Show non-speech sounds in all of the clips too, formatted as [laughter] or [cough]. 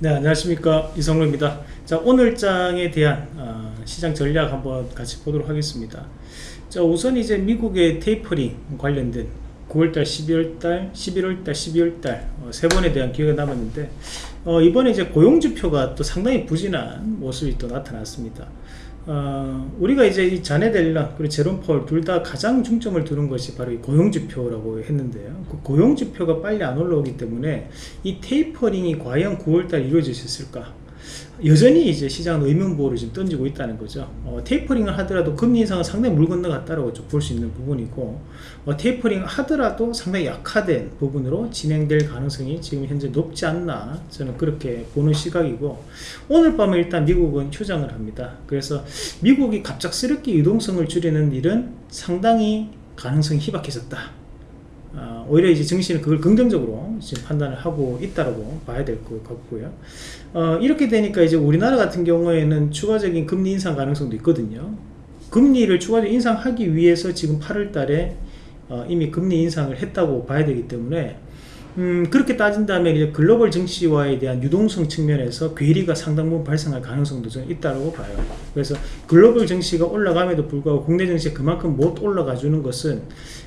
네 안녕하십니까. 이성로입니다. 자 오늘 장에 대한 어, 시장 전략 한번 같이 보도록 하겠습니다. 자 우선 이제 미국의 테이퍼링 관련된 9월달 12월달 11월달 12월달 어, 세 번에 대한 기회가 남았는데 어, 이번에 이제 고용지표가 또 상당히 부진한 모습이 또 나타났습니다 어, 우리가 이제 이 자네 델라 그리고 제롬 펄둘 다 가장 중점을 두는 것이 바로 이 고용지표라고 했는데요. 그 고용지표가 빨리 안 올라오기 때문에 이 테이퍼링이 과연 9월달 이루어질 수 있을까? 여전히 이제 시장은 의문보를 지금 던지고 있다는 거죠. 어, 테이퍼링을 하더라도 금리 인상은 상당히 물 건너갔다고 볼 수 있는 부분이고 어, 테이퍼링 하더라도 상당히 약화된 부분으로 진행될 가능성이 지금 현재 높지 않나 저는 그렇게 보는 시각이고 오늘 밤에 일단 미국은 휴장을 합니다. 그래서 미국이 갑작스럽게 유동성을 줄이는 일은 상당히 가능성이 희박해졌다. 어, 오히려 이제 증시는 그걸 긍정적으로 지금 판단을 하고 있다고 봐야 될 것 같고요. 어, 이렇게 되니까 이제 우리나라 같은 경우에는 추가적인 금리 인상 가능성도 있거든요. 금리를 추가적으로 인상하기 위해서 지금 8월 달에 어, 이미 금리 인상을 했다고 봐야 되기 때문에 음, 그렇게 따진다면 이제 글로벌 증시와에 대한 유동성 측면에서 괴리가 상당 부분 발생할 가능성도 좀 있다고 봐요. 그래서 글로벌 증시가 올라감에도 불구하고 국내 증시가 그만큼 못 올라가 주는 것은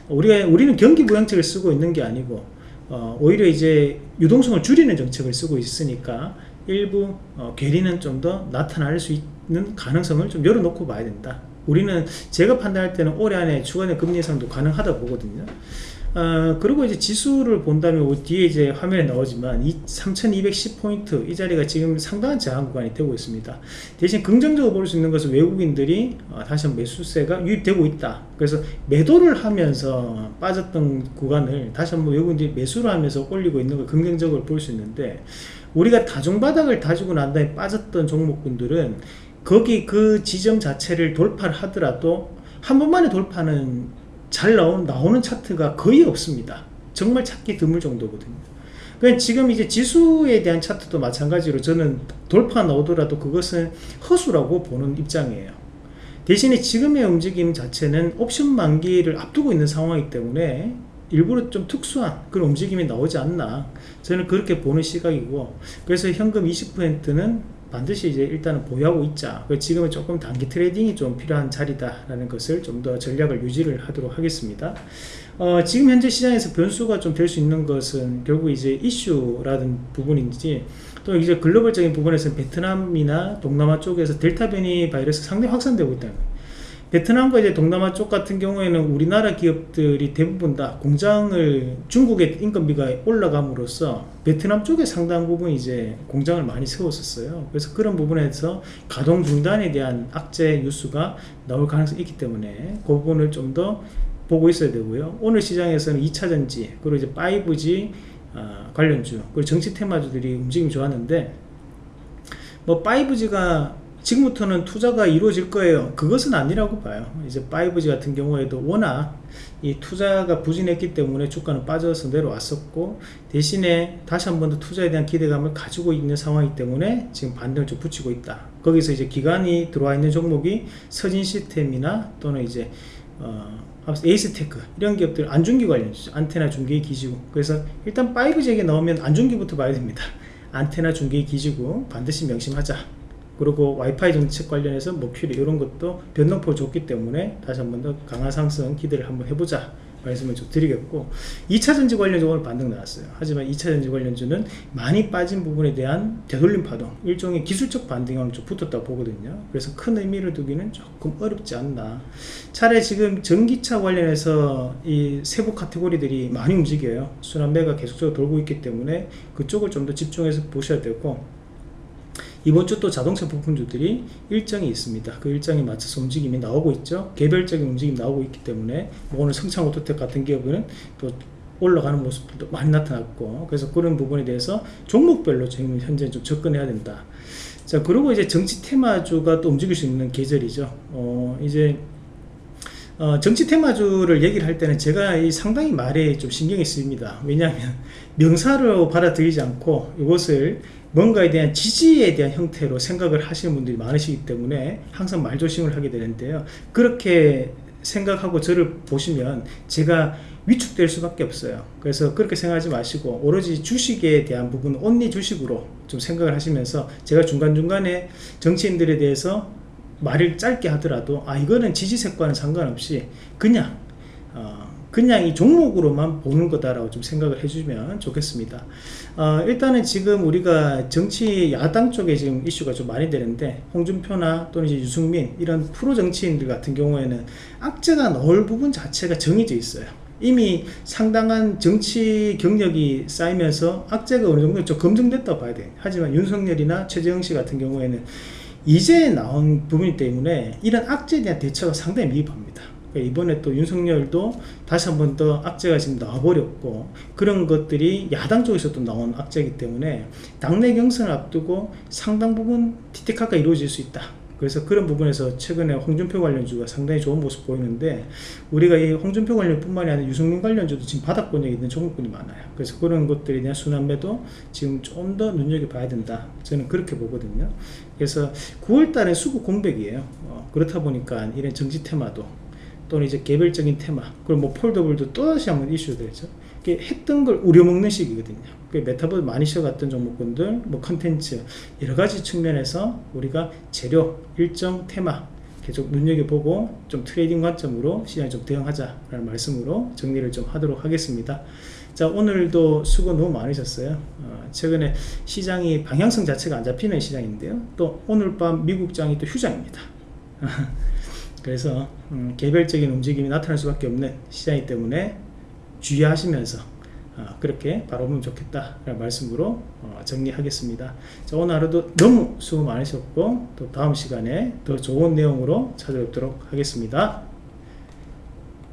우리가, 우리는 경기 부양책을 쓰고 있는 게 아니고 어, 오히려 이제 유동성을 줄이는 정책을 쓰고 있으니까 일부 어, 괴리는 좀 더 나타날 수 있는 가능성을 좀 열어놓고 봐야 된다. 우리는 제가 판단할 때는 올해 안에 주간의 금리 예상도 가능하다 보거든요. 어, 그리고 이제 지수를 본다면 뒤에 이제 화면에 나오지만 3210포인트 이 자리가 지금 상당한 저항 구간이 되고 있습니다. 대신 긍정적으로 볼 수 있는 것은 외국인들이 어, 다시 한번 매수세가 유입되고 있다. 그래서 매도를 하면서 빠졌던 구간을 다시 한번 외국인들이 매수를 하면서 올리고 있는 걸 긍정적으로 볼 수 있는데 우리가 다중바닥을 다지고 난 다음에 빠졌던 종목군들은 거기 그 지점 자체를 돌파를 하더라도 한 번만에 돌파는 잘 나온, 나오는 차트가 거의 없습니다. 정말 찾기 드물 정도거든요. 그러니까 지금 이제 지수에 대한 차트도 마찬가지로 저는 돌파 나오더라도 그것은 허수라고 보는 입장이에요. 대신에 지금의 움직임 자체는 옵션 만기를 앞두고 있는 상황이기 때문에 일부러 좀 특수한 그런 움직임이 나오지 않나 저는 그렇게 보는 시각이고 그래서 현금 20%는 반드시 이제 일단은 보유하고 있자. 지금은 조금 단기 trading이 좀 필요한 자리다 라는 것을 좀 더 전략을 유지를 하도록 하겠습니다. 어, 지금 현재 시장에서 변수가 좀 될 수 있는 것은 결국 이제 이슈라는 부분인지 또 이제 글로벌적인 부분에서 베트남이나 동남아 쪽에서 델타 변이 바이러스 상당히 확산되고 있다는 거예요 베트남과 이제 동남아 쪽 같은 경우에는 우리나라 기업들이 대부분 다 공장을 중국의 인건비가 올라감으로써 베트남 쪽에 상당 부분 이제 공장을 많이 세웠었어요. 그래서 그런 부분에서 가동 중단에 대한 악재 뉴스가 나올 가능성이 있기 때문에 그 부분을 좀 더 보고 있어야 되고요. 오늘 시장에서는 2차전지 그리고 이제 5G 어, 관련주 그리고 정치 테마주들이 움직임이 좋았는데 뭐 5G가 지금부터는 투자가 이루어질 거예요. 그것은 아니라고 봐요. 이제 5G 같은 경우에도 워낙 이 투자가 부진했기 때문에 주가는 빠져서 내려왔었고 대신에 다시 한 번 더 투자에 대한 기대감을 가지고 있는 상황이기 때문에 지금 반등을 좀 붙이고 있다. 거기서 이제 기관이 들어와 있는 종목이 서진 시스템이나 또는 이제 어, 에이스테크 이런 기업들 안중기 관련 안테나 중계 기지고. 그래서 일단 5G 얘기 나오면 안중기부터 봐야 됩니다. 안테나 중계 기지고 반드시 명심하자 그리고 와이파이 정책 관련해서 머큐리 이런 것도 변동폭 좋기 때문에 다시 한 번 더 강한 상승 기대를 한번 해보자 말씀을 좀 드리겠고 2차전지 관련주 오늘 반등 나왔어요. 하지만 2차전지 관련주는 많이 빠진 부분에 대한 되돌림 파동 일종의 기술적 반등이 좀 붙었다고 보거든요. 그래서 큰 의미를 두기는 조금 어렵지 않나. 차라리 지금 전기차 관련해서 이 세부 카테고리들이 많이 움직여요. 순환매가 계속적으로 돌고 있기 때문에 그쪽을 좀 더 집중해서 보셔야 되고 이번 주 또 자동차 부품주들이 일정이 있습니다. 그 일정에 맞춰서 움직임이 나오고 있죠. 개별적인 움직임 나오고 있기 때문에 뭐 오늘 성창 오토텍 같은 기업은 또 올라가는 모습도 많이 나타났고 그래서 그런 부분에 대해서 종목별로 지금 현재 좀 접근해야 된다. 자 그리고 이제 정치 테마주가 또 움직일 수 있는 계절이죠. 어 이제 어, 정치 테마주를 얘기를 할 때는 제가 이 상당히 말에 좀 신경이 쓰입니다. 왜냐하면 명사로 받아들이지 않고 이것을 뭔가에 대한 지지에 대한 형태로 생각을 하시는 분들이 많으시기 때문에 항상 말조심을 하게 되는데요 그렇게 생각하고 저를 보시면 제가 위축될 수밖에 없어요. 그래서 그렇게 생각하지 마시고 오로지 주식에 대한 부분은 온리 주식으로 좀 생각을 하시면서 제가 중간중간에 정치인들에 대해서 말을 짧게 하더라도 아 이거는 지지색과는 상관없이 그냥 어, 그냥 이 종목으로만 보는 거다라고 좀 생각을 해주면 좋겠습니다. 어, 일단은 지금 우리가 정치 야당 쪽에 지금 이슈가 좀 많이 되는데 홍준표나 또는 이제 유승민 이런 프로 정치인들 같은 경우에는 악재가 나올 부분 자체가 정해져 있어요. 이미 상당한 정치 경력이 쌓이면서 악재가 어느 정도 좀 검증됐다고 봐야 돼요. 하지만 윤석열이나 최재형 씨 같은 경우에는 이제 나온 부분이기 때문에 이런 악재에 대한 대처가 상당히 미흡합니다. 그러니까 이번에 또 윤석열도 다시 한 번 더 악재가 지금 나와버렸고 그런 것들이 야당 쪽에서 또 나온 악재이기 때문에 당내 경선을 앞두고 상당 부분 티티카가 이루어질 수 있다. 그래서 그런 부분에서 최근에 홍준표 관련주가 상당히 좋은 모습 보이는데 우리가 이 홍준표 관련뿐만이 아니라 유승민 관련주도 지금 바닥권에 있는 종목군이 많아요. 그래서 그런 것들에 대한 순환매도 지금 좀 더 눈여겨봐야 된다. 저는 그렇게 보거든요. 그래서 9월달에 수급 공백이에요. 어, 그렇다 보니까 이런 정치 테마도 또는 이제 개별적인 테마 그리고 뭐 foldable도 또다시 한번 이슈 되죠. 이게 했던 걸 우려먹는 시기거든요. 그 메타버스 많이 쉬어갔던 종목군들, 뭐 컨텐츠 여러 가지 측면에서 우리가 재료, 일정, 테마 계속 눈여겨보고 좀 trading 관점으로 시장에 좀 대응하자라는 말씀으로 정리를 좀 하도록 하겠습니다. 자 오늘도 수고 너무 많으셨어요. 어, 최근에 시장이 방향성 자체가 안 잡히는 시장인데요. 또 오늘 밤 미국장이 또 휴장입니다. [laughs] 그래서 음, 개별적인 움직임이 나타날 수밖에 없는 시장이기 때문에 주의하시면서 어, 그렇게 바라보면 좋겠다라는 말씀으로 어, 정리하겠습니다. 자, 오늘 하루도 너무 수고 많으셨고 또 다음 시간에 더 좋은 내용으로 찾아뵙도록 하겠습니다.